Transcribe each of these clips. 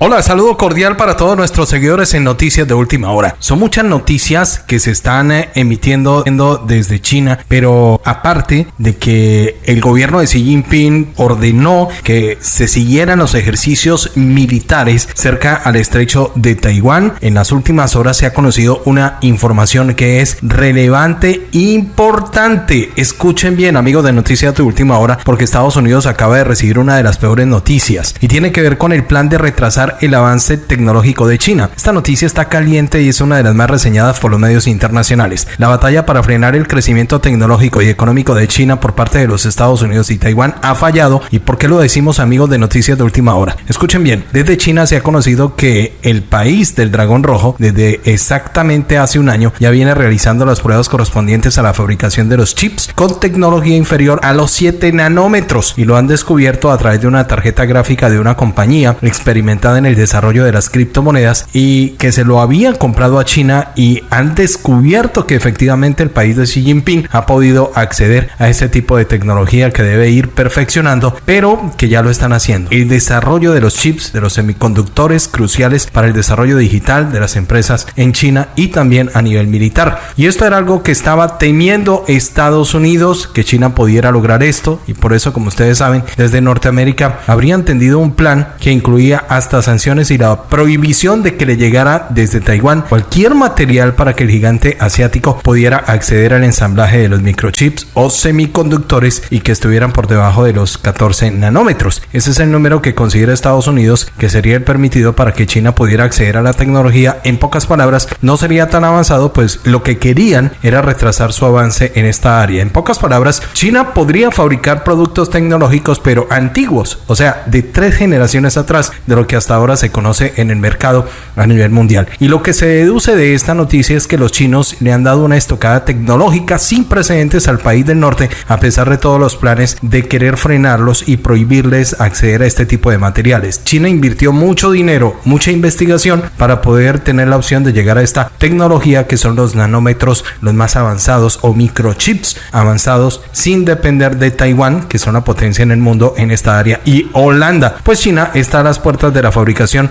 Hola, saludo cordial para todos nuestros seguidores en Noticias de Última Hora. Son muchas noticias que se están eh, emitiendo desde China, pero aparte de que el gobierno de Xi Jinping ordenó que se siguieran los ejercicios militares cerca al estrecho de Taiwán, en las últimas horas se ha conocido una información que es relevante, importante. Escuchen bien, amigos de Noticias de Última Hora, porque Estados Unidos acaba de recibir una de las peores noticias y tiene que ver con el plan de retrasar el avance tecnológico de China. Esta noticia está caliente y es una de las más reseñadas por los medios internacionales. La batalla para frenar el crecimiento tecnológico y económico de China por parte de los Estados Unidos y Taiwán ha fallado. ¿Y por qué lo decimos amigos de noticias de última hora? Escuchen bien, desde China se ha conocido que el país del dragón rojo desde exactamente hace un año ya viene realizando las pruebas correspondientes a la fabricación de los chips con tecnología inferior a los 7 nanómetros y lo han descubierto a través de una tarjeta gráfica de una compañía experimentada en el desarrollo de las criptomonedas y que se lo habían comprado a China y han descubierto que efectivamente el país de Xi Jinping ha podido acceder a ese tipo de tecnología que debe ir perfeccionando, pero que ya lo están haciendo. El desarrollo de los chips, de los semiconductores cruciales para el desarrollo digital de las empresas en China y también a nivel militar. Y esto era algo que estaba temiendo Estados Unidos, que China pudiera lograr esto y por eso, como ustedes saben, desde Norteamérica habrían tendido un plan que incluía hasta y la prohibición de que le llegara desde Taiwán cualquier material para que el gigante asiático pudiera acceder al ensamblaje de los microchips o semiconductores y que estuvieran por debajo de los 14 nanómetros. Ese es el número que considera Estados Unidos que sería el permitido para que China pudiera acceder a la tecnología. En pocas palabras, no sería tan avanzado, pues lo que querían era retrasar su avance en esta área. En pocas palabras, China podría fabricar productos tecnológicos pero antiguos, o sea, de tres generaciones atrás de lo que hasta ahora ahora se conoce en el mercado a nivel mundial. Y lo que se deduce de esta noticia es que los chinos le han dado una estocada tecnológica sin precedentes al país del norte, a pesar de todos los planes de querer frenarlos y prohibirles acceder a este tipo de materiales. China invirtió mucho dinero, mucha investigación para poder tener la opción de llegar a esta tecnología que son los nanómetros los más avanzados o microchips avanzados sin depender de Taiwán, que son la potencia en el mundo en esta área, y Holanda. Pues China está a las puertas de la fabricación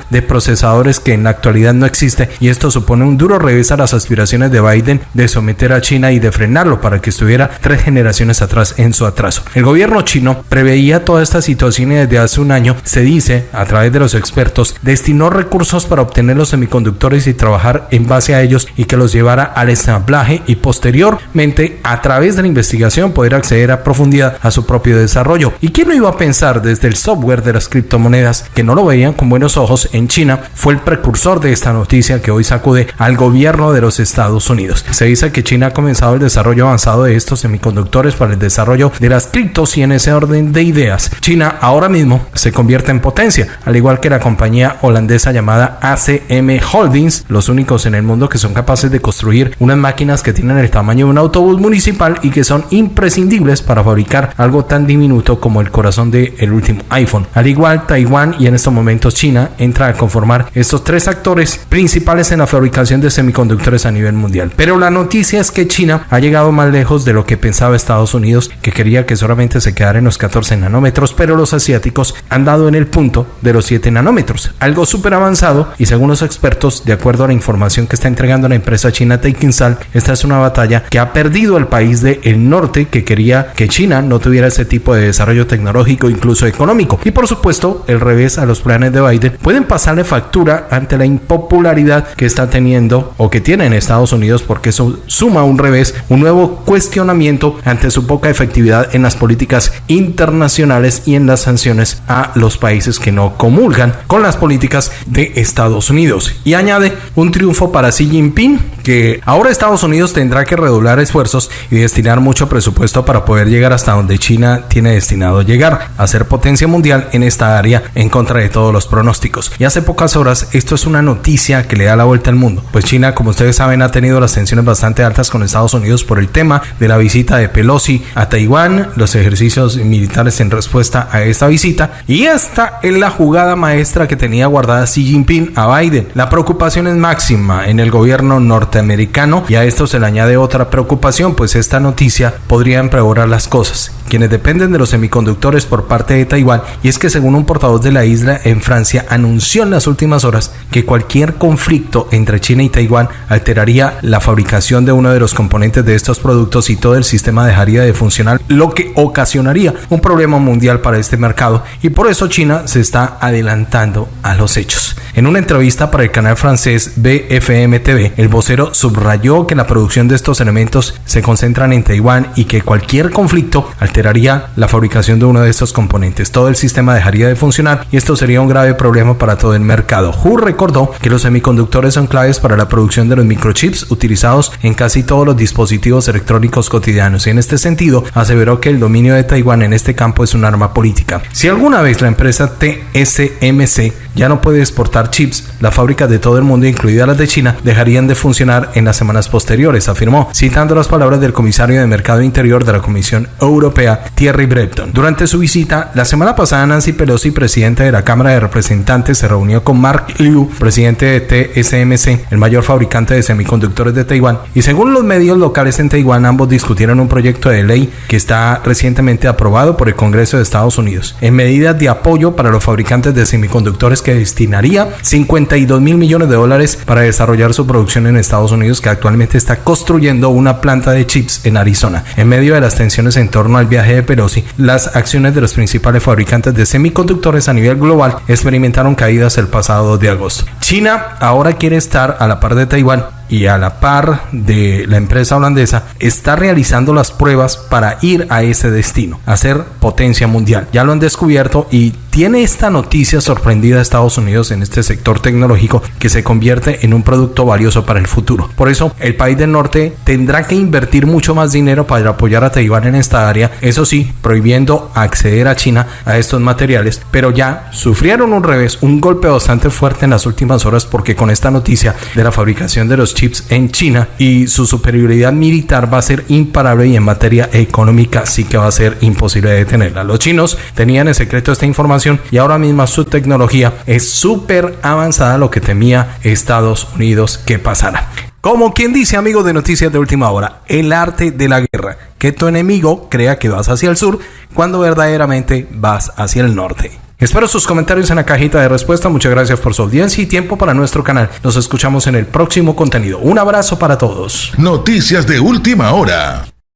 de procesadores que en la actualidad no existe y esto supone un duro revés a las aspiraciones de Biden de someter a China y de frenarlo para que estuviera tres generaciones atrás en su atraso. El gobierno chino preveía toda esta situación y desde hace un año se dice, a través de los expertos, destinó recursos para obtener los semiconductores y trabajar en base a ellos y que los llevara al ensamblaje y posteriormente a través de la investigación poder acceder a profundidad a su propio desarrollo. ¿Y quién no iba a pensar desde el software de las criptomonedas que no lo veían con buenos ojos en China, fue el precursor de esta noticia que hoy sacude al gobierno de los Estados Unidos. Se dice que China ha comenzado el desarrollo avanzado de estos semiconductores para el desarrollo de las criptos y en ese orden de ideas. China ahora mismo se convierte en potencia, al igual que la compañía holandesa llamada ACM Holdings, los únicos en el mundo que son capaces de construir unas máquinas que tienen el tamaño de un autobús municipal y que son imprescindibles para fabricar algo tan diminuto como el corazón del el último iPhone. Al igual Taiwán y en estos momentos China entra a conformar estos tres actores principales en la fabricación de semiconductores a nivel mundial. Pero la noticia es que China ha llegado más lejos de lo que pensaba Estados Unidos, que quería que solamente se quedara en los 14 nanómetros, pero los asiáticos han dado en el punto de los 7 nanómetros, algo súper avanzado y según los expertos, de acuerdo a la información que está entregando la empresa china Taikinsal, esta es una batalla que ha perdido el país del norte que quería que China no tuviera ese tipo de desarrollo tecnológico, incluso económico. Y por supuesto, el revés a los planes de Biden pueden pasarle factura ante la impopularidad que está teniendo o que tiene en Estados Unidos porque eso suma un revés, un nuevo cuestionamiento ante su poca efectividad en las políticas internacionales y en las sanciones a los países que no comulgan con las políticas de Estados Unidos. Y añade un triunfo para Xi Jinping que ahora Estados Unidos tendrá que redoblar esfuerzos y destinar mucho presupuesto para poder llegar hasta donde China tiene destinado llegar, a ser potencia mundial en esta área en contra de todos los pronósticos y hace pocas horas esto es una noticia que le da la vuelta al mundo. Pues China, como ustedes saben, ha tenido las tensiones bastante altas con Estados Unidos por el tema de la visita de Pelosi a Taiwán, los ejercicios militares en respuesta a esta visita y esta es la jugada maestra que tenía guardada Xi Jinping a Biden. La preocupación es máxima en el gobierno norteamericano y a esto se le añade otra preocupación, pues esta noticia podría empeorar las cosas. Dependen de los semiconductores por parte de Taiwán, y es que según un portavoz de la isla en Francia anunció en las últimas horas que cualquier conflicto entre China y Taiwán alteraría la fabricación de uno de los componentes de estos productos y todo el sistema dejaría de funcionar, lo que ocasionaría un problema mundial para este mercado y por eso China se está adelantando a los hechos. En una entrevista para el canal francés BFM TV, el vocero subrayó que la producción de estos elementos se concentran en Taiwán y que cualquier conflicto alteraría la fabricación de uno de estos componentes. Todo el sistema dejaría de funcionar y esto sería un grave problema para todo el mercado. Hu recordó que los semiconductores son claves para la producción de los microchips utilizados en casi todos los dispositivos electrónicos cotidianos y en este sentido aseveró que el dominio de Taiwán en este campo es un arma política. Si alguna vez la empresa TSMC ya no puede exportar chips, las fábricas de todo el mundo, incluidas las de China, dejarían de funcionar en las semanas posteriores, afirmó, citando las palabras del comisario de Mercado Interior de la Comisión Europea, Thierry Breton. Durante su visita, la semana pasada, Nancy Pelosi, presidente de la Cámara de Representantes, se reunió con Mark Liu, presidente de TSMC, el mayor fabricante de semiconductores de Taiwán, y según los medios locales en Taiwán, ambos discutieron un proyecto de ley que está recientemente aprobado por el Congreso de Estados Unidos, en medidas de apoyo para los fabricantes de semiconductores que destinaría 52 mil millones de dólares para desarrollar su producción en Estados Unidos, que actualmente está construyendo una planta de chips en Arizona. En medio de las tensiones en torno al viaje de Pelosi, las acciones de los principales fabricantes de semiconductores a nivel global experimentaron caídas el pasado de agosto. China ahora quiere estar a la par de Taiwán y a la par de la empresa holandesa está realizando las pruebas para ir a ese destino, a ser potencia mundial. Ya lo han descubierto y tiene esta noticia sorprendida a Estados Unidos en este sector tecnológico que se convierte en un producto valioso para el futuro. Por eso, el país del norte tendrá que invertir mucho más dinero para apoyar a Taiwán en esta área, eso sí, prohibiendo acceder a China a estos materiales, pero ya sufrieron un revés, un golpe bastante fuerte en las últimas horas porque con esta noticia de la fabricación de los chips en China y su superioridad militar va a ser imparable y en materia económica sí que va a ser imposible detenerla. Los chinos tenían en secreto esta información y ahora mismo su tecnología es súper avanzada lo que temía Estados Unidos que pasara. Como quien dice, amigo de Noticias de Última Hora, el arte de la guerra. Que tu enemigo crea que vas hacia el sur cuando verdaderamente vas hacia el norte. Espero sus comentarios en la cajita de respuesta. Muchas gracias por su audiencia y tiempo para nuestro canal. Nos escuchamos en el próximo contenido. Un abrazo para todos. Noticias de Última Hora.